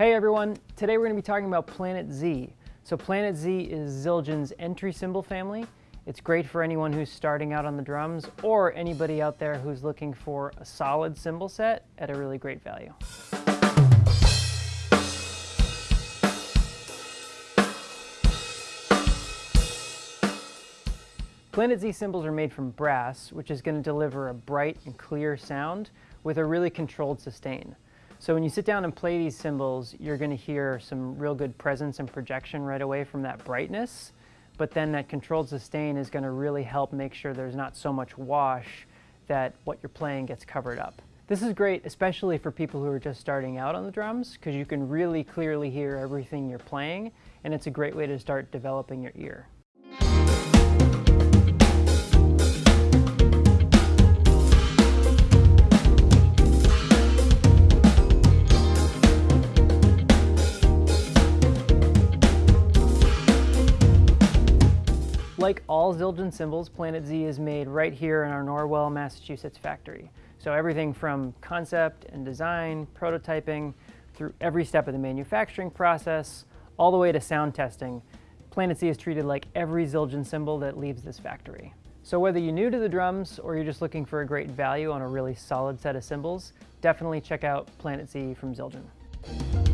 Hey everyone, today we're going to be talking about Planet Z. So Planet Z is Zildjian's entry cymbal family. It's great for anyone who's starting out on the drums or anybody out there who's looking for a solid cymbal set at a really great value. Planet Z cymbals are made from brass, which is going to deliver a bright and clear sound with a really controlled sustain. So when you sit down and play these cymbals, you're going to hear some real good presence and projection right away from that brightness, but then that controlled sustain is going to really help make sure there's not so much wash that what you're playing gets covered up. This is great, especially for people who are just starting out on the drums, because you can really clearly hear everything you're playing, and it's a great way to start developing your ear. Like all Zildjian cymbals, Planet Z is made right here in our Norwell, Massachusetts factory. So everything from concept and design, prototyping, through every step of the manufacturing process, all the way to sound testing, Planet Z is treated like every Zildjian cymbal that leaves this factory. So whether you're new to the drums or you're just looking for a great value on a really solid set of cymbals, definitely check out Planet Z from Zildjian.